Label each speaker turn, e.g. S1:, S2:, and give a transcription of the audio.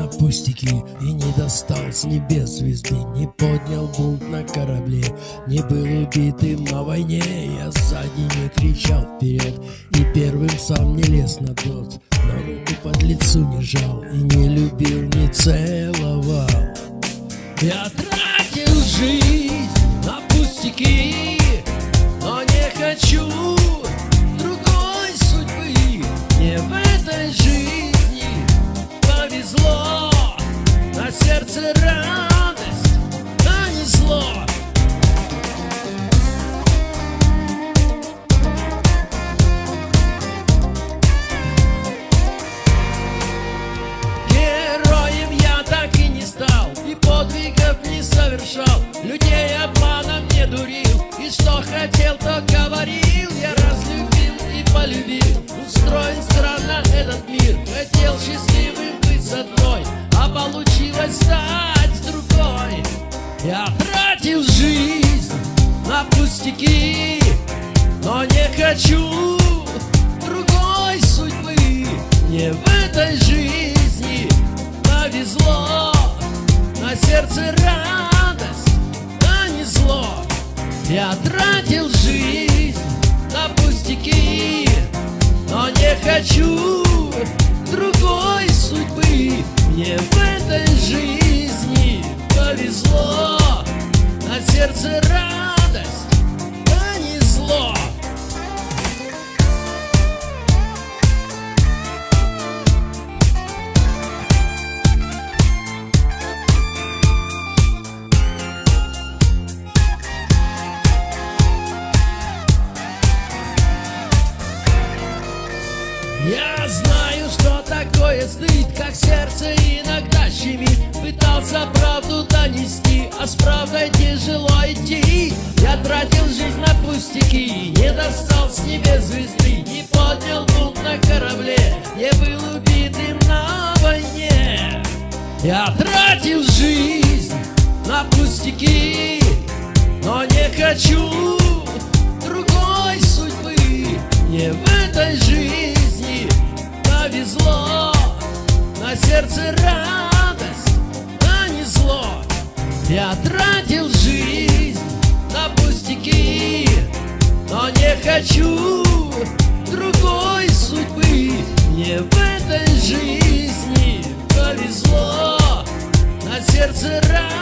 S1: На пустяки И не достал с небес звезды. Не поднял бунт на корабле Не был убитым на войне. Я сзади не кричал вперед И первым сам не лез на тот Но руку под лицу не жал И не любил, не целовал. Я тратил жизнь на пустяки Но не хочу сердце радость, а не зло. Героем я так и не стал И подвигов не совершал. Людей обманом не дурил И что хотел, Я тратил жизнь на пустяки, но не хочу другой судьбы. Не в этой жизни повезло, на сердце радость, а не зло. Я тратил жизнь на пустяки, но не хочу другой судьбы Я знаю, что такое стыд, как сердце иногда щемит. Пытался правду донести, а с правдой тяжело идти. Я тратил жизнь на пустяки, не достал с небес звезды. Не поднял бунт на корабле, не был убитым на войне. Я тратил жизнь на пустяки, но не хочу другой судьбы. Не в этой жизни Я тратил жизнь на пустяки Но не хочу другой судьбы. Мне в этой жизни повезло На сердце радость